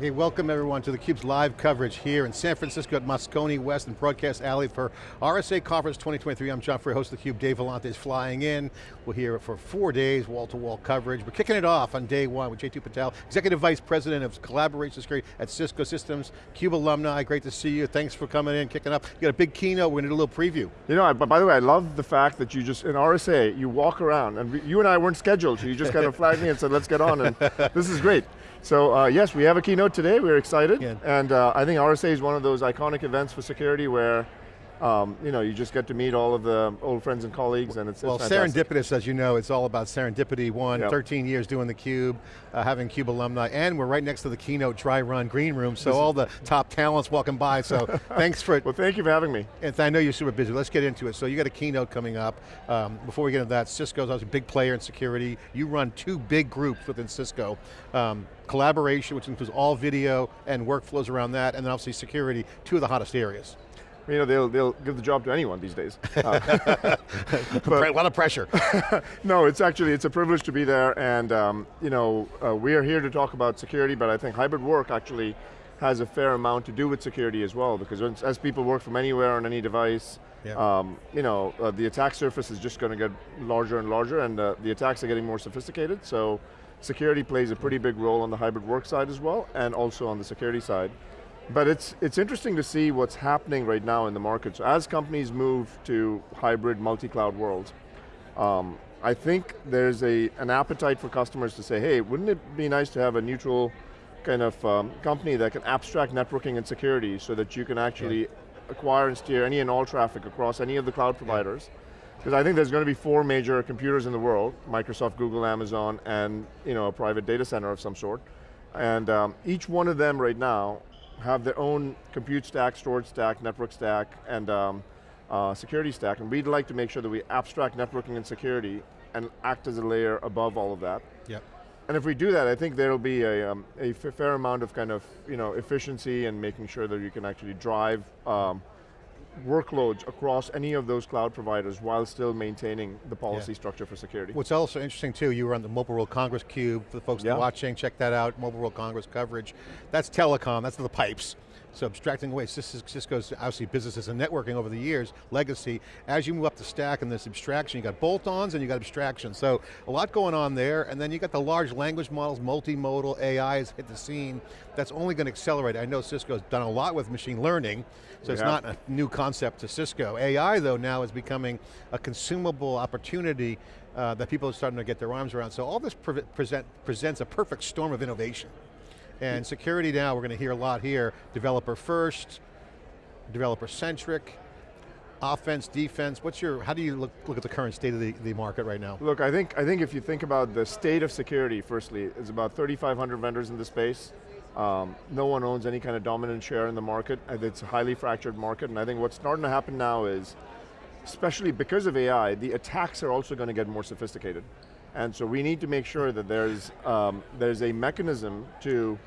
Hey, welcome everyone to theCUBE's live coverage here in San Francisco at Moscone West and Broadcast Alley for RSA Conference 2023. I'm John Furrier, host of theCUBE. Dave Vellante is flying in. We're here for four days, wall-to-wall -wall coverage. We're kicking it off on day one with Jeetu Patel, Executive Vice President of Collaboration Security at Cisco Systems, CUBE alumni, great to see you. Thanks for coming in, kicking up. You got a big keynote, we're going to do a little preview. You know, by the way, I love the fact that you just, in RSA, you walk around, and you and I weren't scheduled, so you just kind of flagged me and said, let's get on, and this is great. So uh, yes, we have a keynote today, we're excited, yeah. and uh, I think RSA is one of those iconic events for security where um, you know, you just get to meet all of the old friends and colleagues and it's Well, it's serendipitous, as you know, it's all about serendipity. One, yep. 13 years doing the Cube, uh, having CUBE alumni, and we're right next to the keynote dry run green room, so all the top talents walking by, so thanks for it. Well, thank you for having me. And I know you're super busy, let's get into it. So you got a keynote coming up. Um, before we get into that, Cisco's obviously a big player in security. You run two big groups within Cisco. Um, collaboration, which includes all video and workflows around that, and then obviously security, two of the hottest areas you know, they'll, they'll give the job to anyone these days. Uh, a lot of pressure. no, it's actually, it's a privilege to be there and um, you know, uh, we are here to talk about security, but I think hybrid work actually has a fair amount to do with security as well, because as people work from anywhere on any device, yeah. um, you know, uh, the attack surface is just going to get larger and larger and uh, the attacks are getting more sophisticated, so security plays a pretty big role on the hybrid work side as well, and also on the security side. But it's, it's interesting to see what's happening right now in the market. So as companies move to hybrid multi-cloud worlds, um, I think there's a, an appetite for customers to say, hey, wouldn't it be nice to have a neutral kind of um, company that can abstract networking and security so that you can actually yeah. acquire and steer any and all traffic across any of the cloud providers. Because I think there's going to be four major computers in the world, Microsoft, Google, Amazon, and you know, a private data center of some sort. And um, each one of them right now have their own compute stack, storage stack, network stack, and um, uh, security stack, and we'd like to make sure that we abstract networking and security and act as a layer above all of that. Yep. And if we do that, I think there'll be a, um, a fair amount of kind of you know, efficiency and making sure that you can actually drive um, workloads across any of those cloud providers while still maintaining the policy yeah. structure for security. What's also interesting too, you were on the Mobile World Congress Cube, for the folks yeah. watching, check that out, Mobile World Congress coverage. That's telecom, that's the pipes. So abstracting away, Cisco's obviously businesses and networking over the years, legacy. As you move up the stack and this abstraction, you got bolt-ons and you got abstraction. So a lot going on there, and then you got the large language models, multimodal, AI has hit the scene. That's only going to accelerate. I know Cisco's done a lot with machine learning, so it's not a new concept to Cisco. AI though now is becoming a consumable opportunity uh, that people are starting to get their arms around. So all this pre present, presents a perfect storm of innovation. And security now, we're going to hear a lot here, developer first, developer centric, offense, defense, what's your, how do you look, look at the current state of the, the market right now? Look, I think, I think if you think about the state of security, firstly, there's about 3,500 vendors in the space. Um, no one owns any kind of dominant share in the market. It's a highly fractured market, and I think what's starting to happen now is, especially because of AI, the attacks are also going to get more sophisticated. And so we need to make sure that there's, um, there's a mechanism to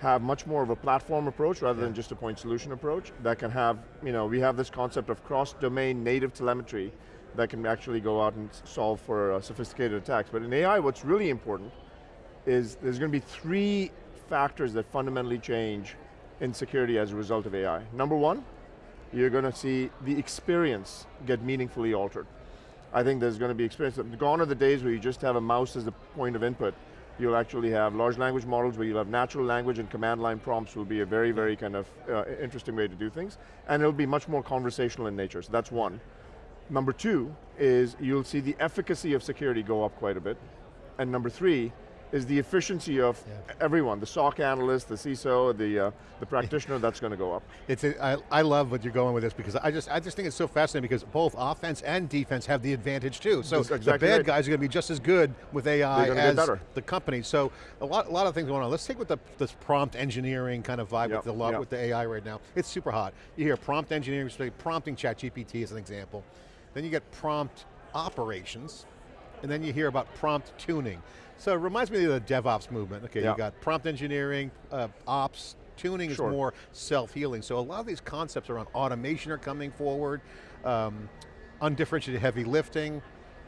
have much more of a platform approach rather yeah. than just a point solution approach that can have, you know, we have this concept of cross-domain native telemetry that can actually go out and solve for uh, sophisticated attacks. But in AI, what's really important is there's going to be three factors that fundamentally change in security as a result of AI. Number one, you're going to see the experience get meaningfully altered. I think there's going to be experience, gone are the days where you just have a mouse as the point of input You'll actually have large language models where you'll have natural language and command line prompts will be a very, very kind of uh, interesting way to do things. And it'll be much more conversational in nature, so that's one. Number two is you'll see the efficacy of security go up quite a bit. And number three is the efficiency of yeah. everyone, the SOC analyst, the CISO, the, uh, the practitioner, that's going to go up. It's a, I, I love what you're going with this because I just, I just think it's so fascinating because both offense and defense have the advantage too. So exactly the bad right. guys are going to be just as good with AI as the company. So a lot, a lot of things going on. Let's take with the, this prompt engineering kind of vibe yep, with, the, yep. with the AI right now. It's super hot. You hear prompt engineering, prompting ChatGPT as an example. Then you get prompt operations, and then you hear about prompt tuning. So it reminds me of the DevOps movement. Okay, yeah. you got prompt engineering, uh, ops, tuning sure. is more self-healing. So a lot of these concepts around automation are coming forward. Um, undifferentiated heavy lifting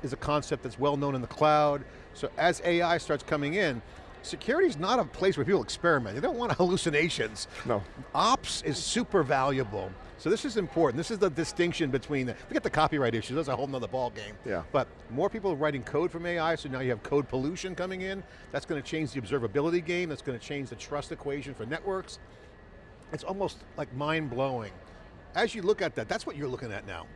is a concept that's well known in the cloud. So as AI starts coming in, security's not a place where people experiment. They don't want hallucinations. No. Ops is super valuable. So this is important. This is the distinction between, the, forget the copyright issues, that's a whole nother ball game. Yeah. But more people are writing code from AI, so now you have code pollution coming in. That's going to change the observability game, that's going to change the trust equation for networks. It's almost like mind-blowing. As you look at that, that's what you're looking at now.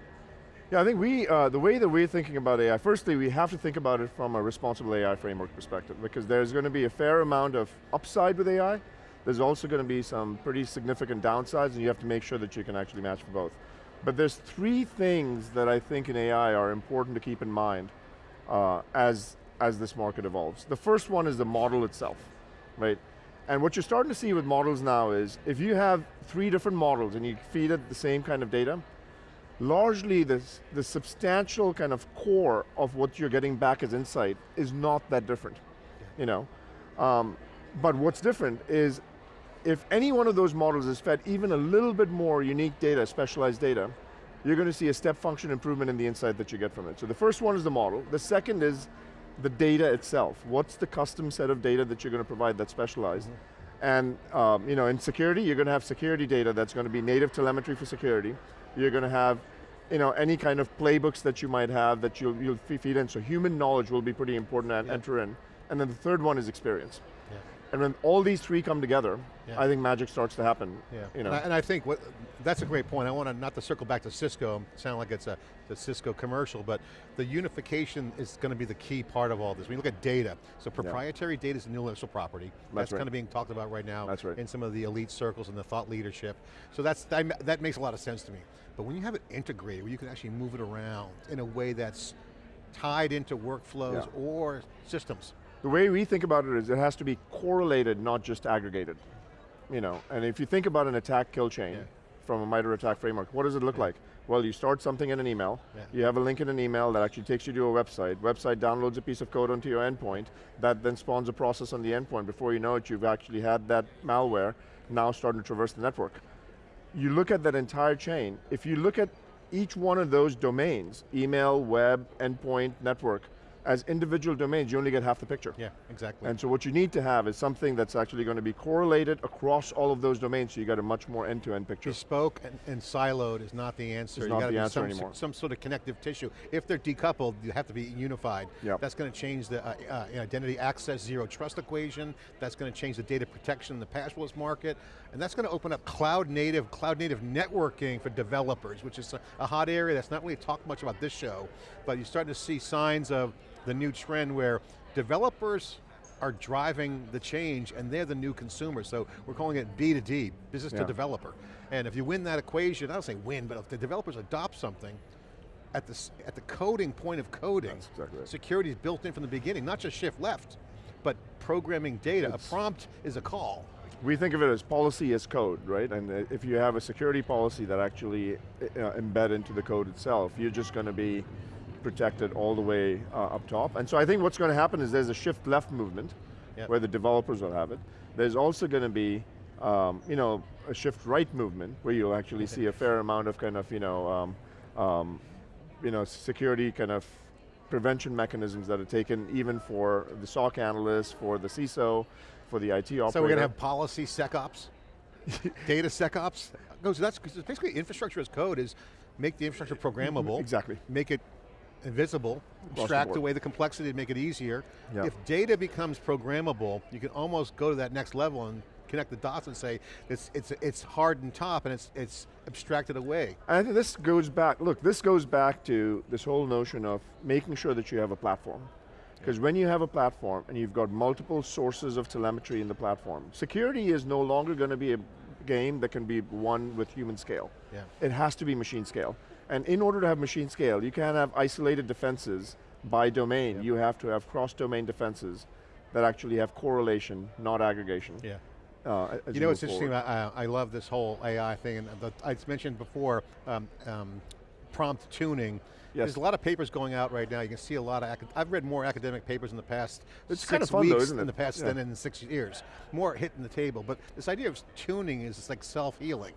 Yeah, I think we, uh, the way that we're thinking about AI, firstly, we have to think about it from a responsible AI framework perspective because there's going to be a fair amount of upside with AI. There's also going to be some pretty significant downsides and you have to make sure that you can actually match for both. But there's three things that I think in AI are important to keep in mind uh, as, as this market evolves. The first one is the model itself, right? And what you're starting to see with models now is, if you have three different models and you feed it the same kind of data, largely the, the substantial kind of core of what you're getting back as insight is not that different, yeah. you know. Um, but what's different is if any one of those models is fed even a little bit more unique data, specialized data, you're going to see a step function improvement in the insight that you get from it. So the first one is the model. The second is the data itself. What's the custom set of data that you're going to provide that's specialized? Mm -hmm. And um, you know, in security, you're going to have security data that's going to be native telemetry for security. You're going to have you know, any kind of playbooks that you might have that you'll, you'll feed in. So human knowledge will be pretty important to yeah. enter in. And then the third one is experience. And when all these three come together, yeah. I think magic starts to happen. Yeah. You know. and, I, and I think what, that's a great point. I want to, not to circle back to Cisco, sound like it's a the Cisco commercial, but the unification is going to be the key part of all this. When you look at data, so proprietary yeah. data is intellectual property. That's, that's right. kind of being talked about right now that's right. in some of the elite circles and the thought leadership. So that's that, that makes a lot of sense to me. But when you have it integrated, where you can actually move it around in a way that's tied into workflows yeah. or systems. The way we think about it is it has to be correlated, not just aggregated. You know, and if you think about an attack kill chain yeah. from a MITRE ATT&CK framework, what does it look yeah. like? Well, you start something in an email, yeah. you have a link in an email that actually takes you to a website, website downloads a piece of code onto your endpoint, that then spawns a process on the endpoint. Before you know it, you've actually had that malware now starting to traverse the network. You look at that entire chain, if you look at each one of those domains, email, web, endpoint, network, as individual domains, you only get half the picture. Yeah, exactly. And so what you need to have is something that's actually going to be correlated across all of those domains so you get a much more end-to-end -end picture. Bespoke and, and, siloed is not the answer. It's you not the answer some, anymore. Some sort of connective tissue. If they're decoupled, you have to be unified. Yep. That's going to change the uh, uh, identity access zero trust equation. That's going to change the data protection in the passwordless market. And that's going to open up cloud native, cloud native networking for developers, which is a, a hot area that's not really talked much about this show, but you're starting to see signs of the new trend where developers are driving the change and they're the new consumers. So we're calling it B to D, business yeah. to developer. And if you win that equation, I don't say win, but if the developers adopt something, at the, at the coding point of coding, exactly right. security is built in from the beginning, not just shift left, but programming data. It's, a prompt is a call. We think of it as policy as code, right? And if you have a security policy that actually uh, embed into the code itself, you're just going to be protected all the way uh, up top. And so I think what's going to happen is there's a shift left movement yep. where the developers will have it. There's also going to be um, you know, a shift right movement where you'll actually see a fair amount of kind of, you know, um, um, you know, security kind of prevention mechanisms that are taken even for the SOC analyst, for the CISO, for the IT operator. So we're going to have policy SecOps? Data SecOps? Goes, that's basically infrastructure as code is make the infrastructure programmable. Exactly. Make it invisible, extract away the complexity to make it easier. Yep. If data becomes programmable, you can almost go to that next level and connect the dots and say it's it's it's hardened top and it's it's abstracted away. I think this goes back. Look, this goes back to this whole notion of making sure that you have a platform. Because when you have a platform and you've got multiple sources of telemetry in the platform, security is no longer going to be a game that can be won with human scale. Yeah. It has to be machine scale. And in order to have machine scale, you can't have isolated defenses by domain. Yep. You have to have cross-domain defenses that actually have correlation, not aggregation. Yeah. Uh, you know what's interesting, I, I, love this whole AI thing, and the, I mentioned before, um, um, prompt tuning. Yes. There's a lot of papers going out right now. You can see a lot of, I've read more academic papers in the past it's six kind of fun weeks though, in the past yeah. than in six years. More hitting the table, but this idea of tuning is like self-healing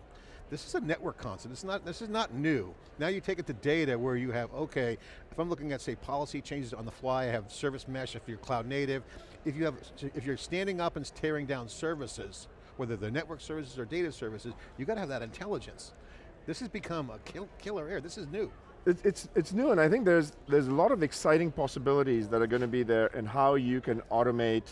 This is a network concept, it's not, this is not new. Now you take it to data where you have, okay, if I'm looking at say policy changes on the fly, I have service mesh if you're cloud native, if, you have, if you're standing up and tearing down services, whether they're network services or data services, you got to have that intelligence. This has become a kill, killer air, this is new. It, it's, it's new and I think there's, there's a lot of exciting possibilities that are going to be there in how you can automate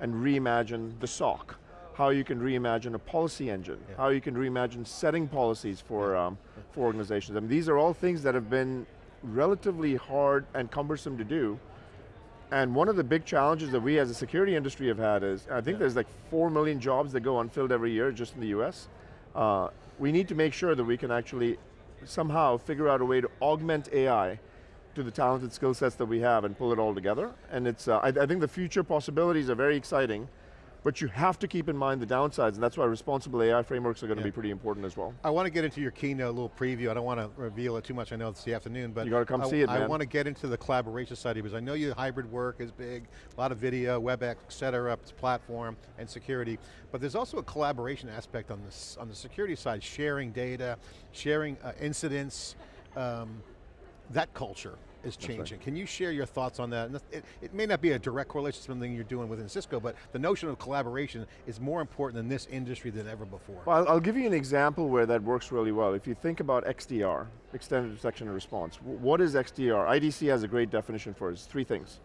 and reimagine the SOC how you can reimagine a policy engine, yeah. how you can reimagine setting policies for, yeah. um, for organizations. I mean, these are all things that have been relatively hard and cumbersome to do. And one of the big challenges that we as a security industry have had is, I think yeah. there's like 4 million jobs that go unfilled every year just in the US. Uh, we need to make sure that we can actually somehow figure out a way to augment AI to the talented skill sets that we have and pull it all together. And it's, uh, I, I think the future possibilities are very exciting. But you have to keep in mind the downsides, and that's why responsible AI frameworks are going to yeah. be pretty important as well. I want to get into your keynote, a little preview. I don't want to reveal it too much, I know it's the afternoon, but you got to come I, see it, man. I want to get into the collaboration side because I know your hybrid work is big, a lot of video, WebEx, et cetera, platform, and security, but there's also a collaboration aspect on, this, on the security side, sharing data, sharing uh, incidents, um, that culture is changing. Right. Can you share your thoughts on that? It, it, may not be a direct correlation to something you're doing within Cisco, but the notion of collaboration is more important in this industry than ever before. Well, I'll, I'll give you an example where that works really well. If you think about XDR, Extended Detection and Response, what is XDR? IDC has a great definition for it, it's three things.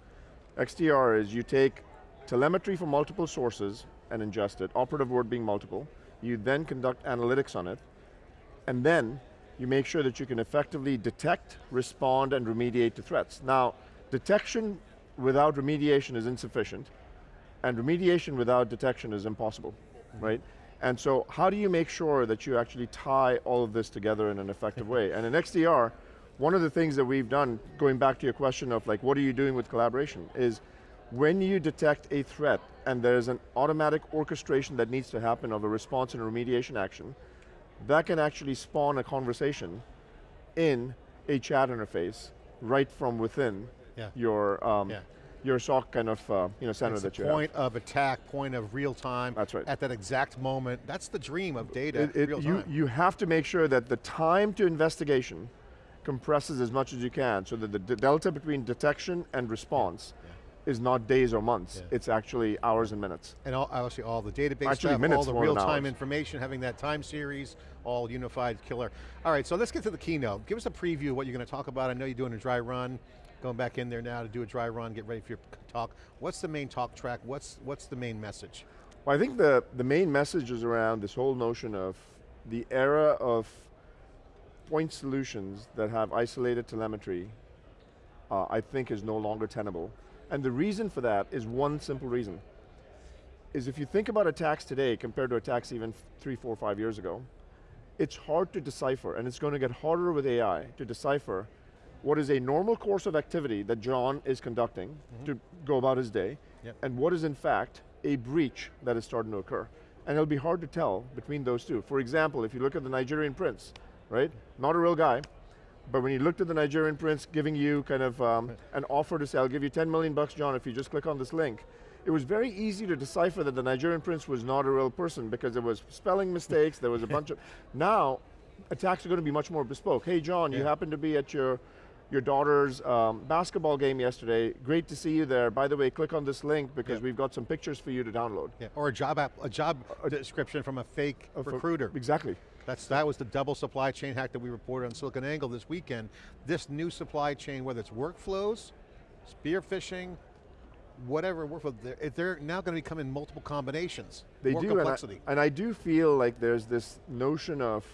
XDR is you take telemetry from multiple sources and ingest it, operative word being multiple, you then conduct analytics on it, and then you make sure that you can effectively detect, respond, and remediate to threats. Now, detection without remediation is insufficient, and remediation without detection is impossible, mm -hmm. right? And so how do you make sure that you actually tie all of this together in an effective way? And in XDR, one of the things that we've done, going back to your question of like, what are you doing with collaboration, is when you detect a threat and there's an automatic orchestration that needs to happen of a response and a remediation action, that can actually spawn a conversation in a chat interface right from within yeah. your um, yeah. your SOC kind of uh, you know center that you point of attack, point of real time. That's right. At that exact moment, that's the dream of data. It, it, you you have to make sure that the time to investigation compresses as much as you can, so that the delta between detection and response is not days or months, yeah. it's actually hours and minutes. And all, obviously all the database actually stuff, all the real-time information, having that time series, all unified killer. All right, so let's get to the keynote. Give us a preview of what you're going to talk about. I know you're doing a dry run, going back in there now to do a dry run, get ready for your talk. What's the main talk track? What's, what's the main message? Well, I think the, the main message is around this whole notion of the era of point solutions that have isolated telemetry, uh, I think is no longer tenable. And the reason for that is one simple reason. Is if you think about attacks today compared to attacks even three, four, five years ago, it's hard to decipher, and it's going to get harder with AI to decipher what is a normal course of activity that John is conducting mm -hmm. to go about his day, yep. and what is in fact a breach that is starting to occur. And it'll be hard to tell between those two. For example, if you look at the Nigerian prince, right? Not a real guy, but when you looked at the Nigerian prince giving you kind of um, an offer to say, I'll give you 10 million bucks, John, if you just click on this link, it was very easy to decipher that the Nigerian prince was not a real person because there was spelling mistakes, there was a bunch of, now, attacks are going to be much more bespoke. Hey John, yeah. you happen to be at your your daughter's um, basketball game yesterday. Great to see you there. By the way, click on this link because yeah. we've got some pictures for you to download. Yeah. Or a job app, a job description from a fake a recruiter. Exactly. That's, that was the double supply chain hack that we reported on SiliconANGLE this weekend. This new supply chain, whether it's workflows, spear phishing, whatever workflow, they're, they're now going to become in multiple combinations. They do, complexity. And I, and I do feel like there's this notion of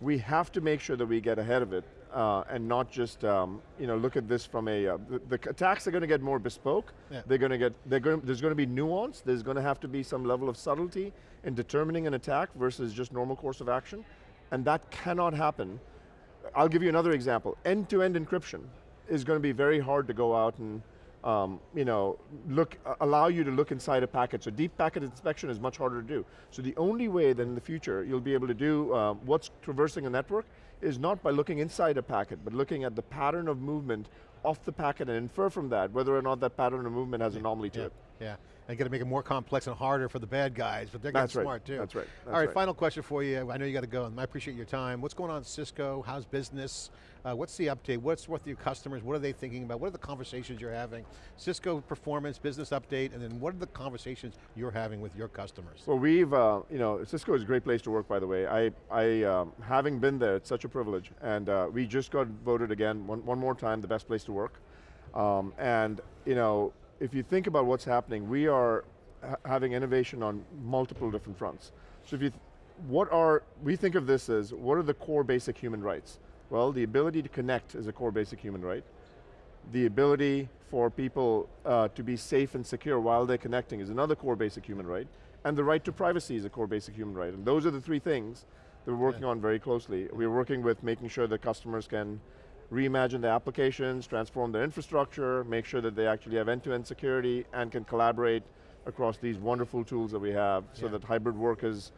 we have to make sure that we get ahead of it uh, and not just um, you know look at this from a uh, the, the, attacks are going to get more bespoke. Yeah. They're going to get they're going there's going to be nuance. There's going to have to be some level of subtlety in determining an attack versus just normal course of action, and that cannot happen. I'll give you another example. End-to-end -end encryption is going to be very hard to go out and um, you know, look, allow you to look inside a packet. So deep packet inspection is much harder to do. So the only way that in the future you'll be able to do uh, what's traversing a network is not by looking inside a packet, but looking at the pattern of movement off the packet and infer from that whether or not that pattern of movement has anomaly to Yeah, it. yeah. And got to make it more complex and harder for the bad guys, but they're getting That's right, smart too. that's right, that's right, right. final question for you. I know you got to go, and I appreciate your time. What's going on at Cisco? How's business? Uh, what's the update? What's with your customers? What are they thinking about? What are the conversations you're having? Cisco performance, business update, and then what are the conversations you're having with your customers? Well, we've, uh, you know, Cisco is a great place to work, by the way. I, I um, having been there, it's such a privilege, and uh, we just got voted again, one, one more time, the best place to work. Um, and, you know, if you think about what's happening, we are ha having innovation on multiple different fronts. So if you, what are, we think of this as, what are the core basic human rights? Well, the ability to connect is a core basic human right. The ability for people uh, to be safe and secure while they're connecting is another core basic human right. And the right to privacy is a core basic human right. And those are the three things that we're working Yeah. on very closely. We're working with making sure that customers can reimagine their applications, transform their infrastructure, make sure that they actually have end-to-end security and can collaborate across these wonderful tools that we have so Yeah. that hybrid work is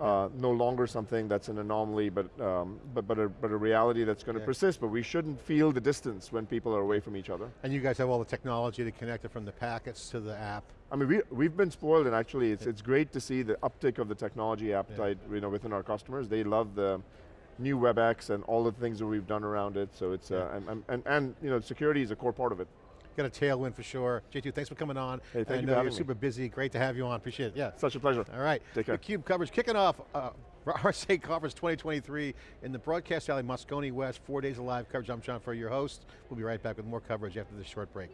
uh, no longer something that's an anomaly, but, um, but, but, a, but a reality that's going to Yeah. persist, but we shouldn't feel the distance when people are away from each other. And you guys have all the technology to connect it from the packets to the app. I mean, we, we've been spoiled and actually it's, it's great to see the uptick of the technology appetite you know, within our customers. They love the new WebEx and all the things that we've done around it, so it's, uh, and, and, and, and you know, security is a core part of it. Got a tailwind for sure. Jeetu, thanks for coming on. Hey, thank I you know for you're me. super busy. Great to have you on. Appreciate it. Yeah. Such a pleasure. All right. Take care. theCUBE coverage kicking off uh, RSA Conference 2023 in the Broadcast Alley, Moscone West, four days of live coverage. I'm John Furrier, your host. We'll be right back with more coverage after this short break.